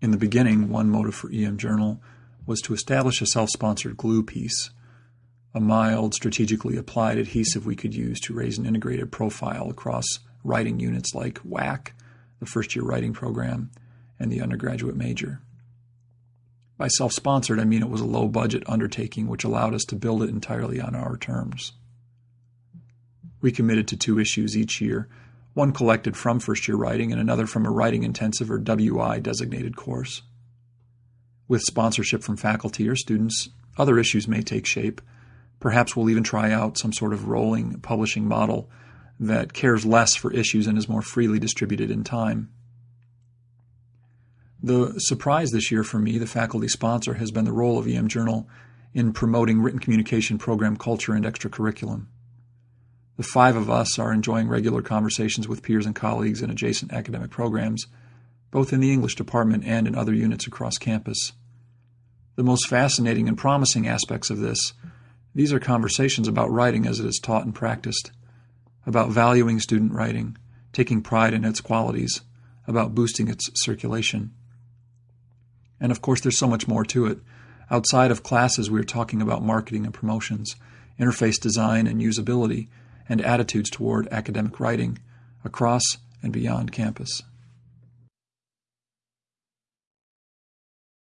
In the beginning, one motive for EM Journal was to establish a self-sponsored glue piece, a mild, strategically applied adhesive we could use to raise an integrated profile across writing units like WAC, the first year writing program, and the undergraduate major. By self sponsored, I mean it was a low budget undertaking which allowed us to build it entirely on our terms. We committed to two issues each year, one collected from first year writing and another from a writing intensive or WI designated course. With sponsorship from faculty or students, other issues may take shape. Perhaps we'll even try out some sort of rolling publishing model that cares less for issues and is more freely distributed in time. The surprise this year for me, the faculty sponsor, has been the role of EM Journal in promoting written communication program culture and extracurriculum. The five of us are enjoying regular conversations with peers and colleagues in adjacent academic programs, both in the English department and in other units across campus. The most fascinating and promising aspects of this, these are conversations about writing as it is taught and practiced, about valuing student writing, taking pride in its qualities, about boosting its circulation. And of course, there's so much more to it. Outside of classes, we're talking about marketing and promotions, interface design and usability, and attitudes toward academic writing across and beyond campus.